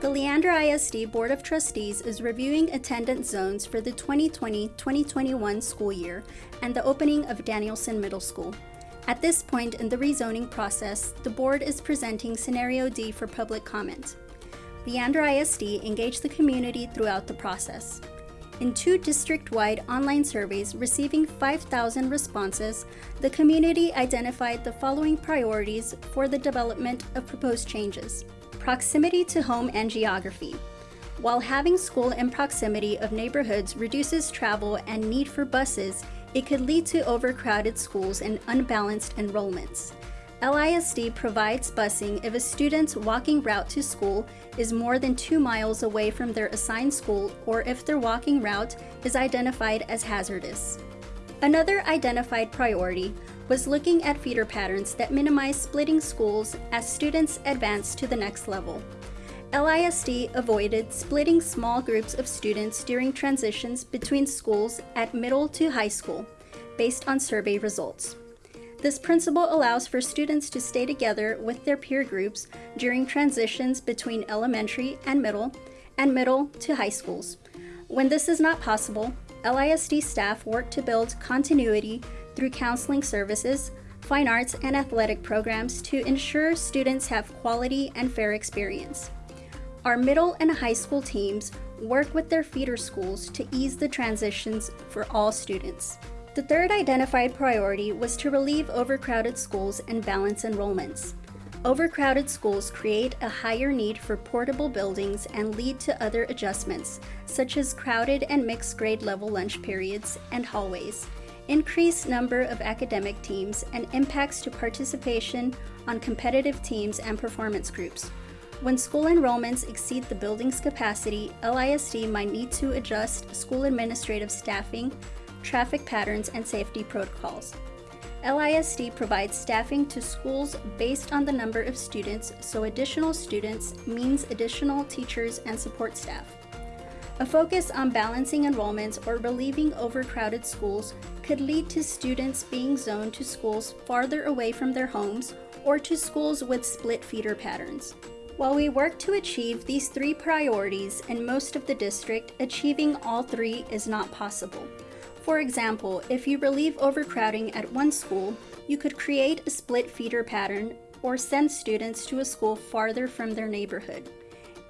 The Leander ISD Board of Trustees is reviewing attendance zones for the 2020-2021 school year and the opening of Danielson Middle School. At this point in the rezoning process, the board is presenting Scenario D for public comment. Leander ISD engaged the community throughout the process. In two district-wide online surveys receiving 5,000 responses, the community identified the following priorities for the development of proposed changes. Proximity to home and geography. While having school in proximity of neighborhoods reduces travel and need for buses, it could lead to overcrowded schools and unbalanced enrollments. LISD provides busing if a student's walking route to school is more than two miles away from their assigned school or if their walking route is identified as hazardous. Another identified priority was looking at feeder patterns that minimize splitting schools as students advance to the next level. LISD avoided splitting small groups of students during transitions between schools at middle to high school, based on survey results. This principle allows for students to stay together with their peer groups during transitions between elementary and middle, and middle to high schools. When this is not possible, LISD staff work to build continuity through counseling services, fine arts, and athletic programs to ensure students have quality and fair experience. Our middle and high school teams work with their feeder schools to ease the transitions for all students. The third identified priority was to relieve overcrowded schools and balance enrollments. Overcrowded schools create a higher need for portable buildings and lead to other adjustments, such as crowded and mixed grade level lunch periods and hallways, increased number of academic teams, and impacts to participation on competitive teams and performance groups. When school enrollments exceed the building's capacity, LISD might need to adjust school administrative staffing, traffic patterns, and safety protocols. LISD provides staffing to schools based on the number of students, so additional students means additional teachers and support staff. A focus on balancing enrollments or relieving overcrowded schools could lead to students being zoned to schools farther away from their homes or to schools with split feeder patterns. While we work to achieve these three priorities in most of the district, achieving all three is not possible. For example, if you relieve overcrowding at one school, you could create a split feeder pattern or send students to a school farther from their neighborhood.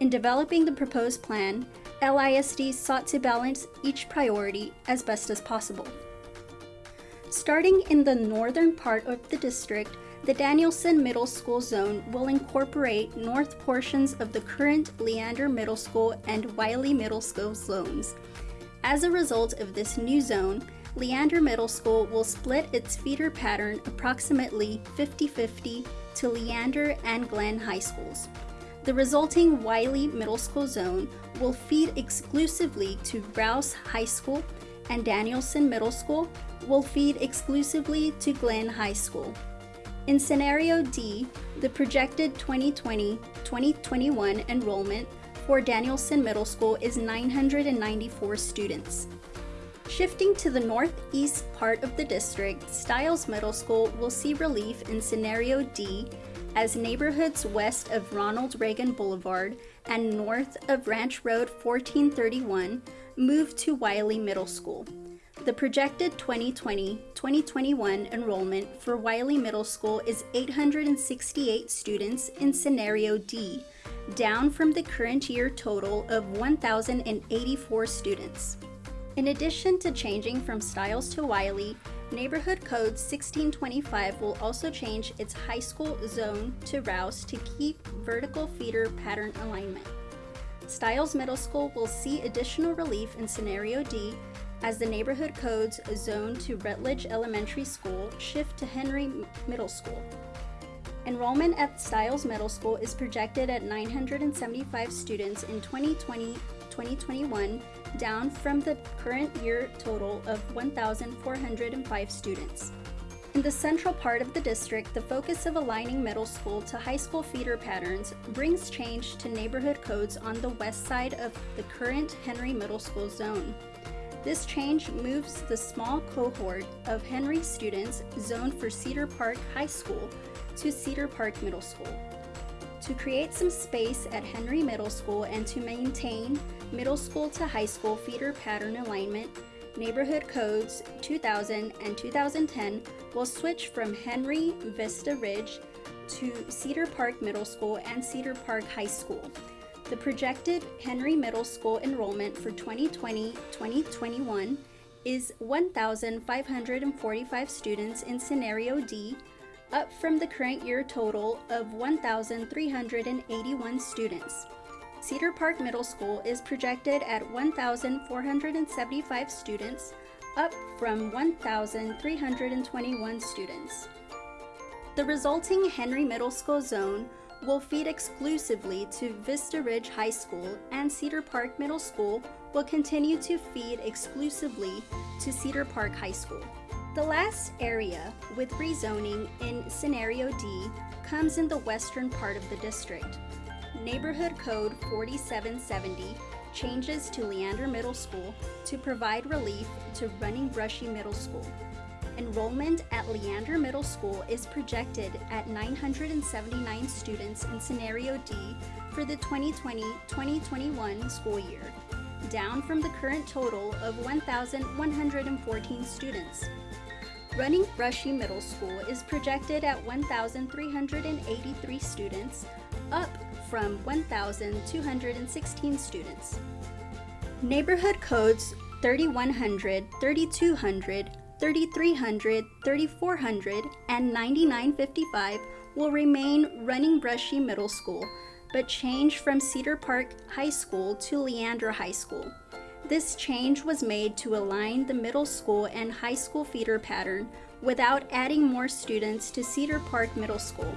In developing the proposed plan, LISD sought to balance each priority as best as possible. Starting in the northern part of the district, the Danielson Middle School zone will incorporate north portions of the current Leander Middle School and Wiley Middle School zones. As a result of this new zone, Leander Middle School will split its feeder pattern approximately 50-50 to Leander and Glenn High Schools. The resulting Wiley Middle School zone will feed exclusively to Rouse High School and Danielson Middle School will feed exclusively to Glenn High School. In Scenario D, the projected 2020-2021 enrollment for Danielson Middle School is 994 students. Shifting to the northeast part of the district, Stiles Middle School will see relief in Scenario D as neighborhoods west of Ronald Reagan Boulevard and north of Ranch Road 1431 move to Wiley Middle School. The projected 2020-2021 enrollment for Wiley Middle School is 868 students in Scenario D, down from the current year total of 1,084 students. In addition to changing from Stiles to Wiley, Neighborhood Code 1625 will also change its high school zone to Rouse to keep vertical feeder pattern alignment. Stiles Middle School will see additional relief in Scenario D as the neighborhood codes zone to Rutledge Elementary School shift to Henry Middle School. Enrollment at Stiles Middle School is projected at 975 students in 2020-2021, down from the current year total of 1,405 students. In the central part of the district, the focus of aligning middle school to high school feeder patterns brings change to neighborhood codes on the west side of the current Henry Middle School zone. This change moves the small cohort of Henry students zoned for Cedar Park High School to Cedar Park Middle School. To create some space at Henry Middle School and to maintain middle school to high school feeder pattern alignment, Neighborhood Codes 2000 and 2010 will switch from Henry Vista Ridge to Cedar Park Middle School and Cedar Park High School. The projected Henry Middle School enrollment for 2020-2021 is 1,545 students in Scenario D, up from the current year total of 1,381 students. Cedar Park Middle School is projected at 1,475 students, up from 1,321 students. The resulting Henry Middle School zone will feed exclusively to Vista Ridge High School and Cedar Park Middle School will continue to feed exclusively to Cedar Park High School. The last area with rezoning in Scenario D comes in the western part of the district. Neighborhood Code 4770 changes to Leander Middle School to provide relief to Running Brushy Middle School. Enrollment at Leander Middle School is projected at 979 students in Scenario D for the 2020-2021 school year, down from the current total of 1,114 students. Running Brushy Middle School is projected at 1,383 students, up from 1,216 students. Neighborhood codes 3100, 3200, 3300, 3400, and 9955 will remain Running Brushy Middle School, but change from Cedar Park High School to Leander High School. This change was made to align the middle school and high school feeder pattern without adding more students to Cedar Park Middle School.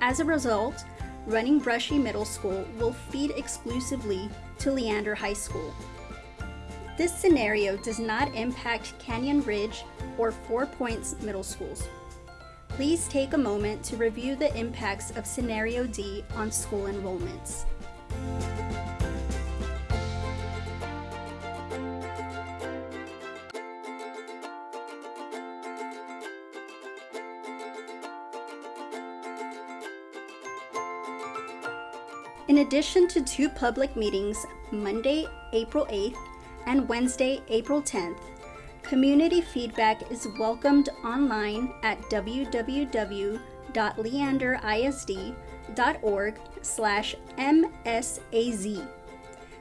As a result, Running Brushy Middle School will feed exclusively to Leander High School. This scenario does not impact Canyon Ridge or Four Points Middle Schools. Please take a moment to review the impacts of Scenario D on school enrollments. In addition to two public meetings, Monday, April 8th and Wednesday, April 10th, community feedback is welcomed online at www.leanderisd.org slash msaz.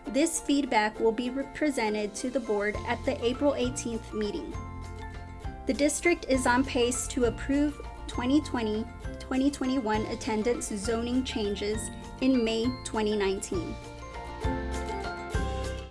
This feedback will be presented to the board at the April 18th meeting. The district is on pace to approve 2020-2021 attendance zoning changes in May 2019.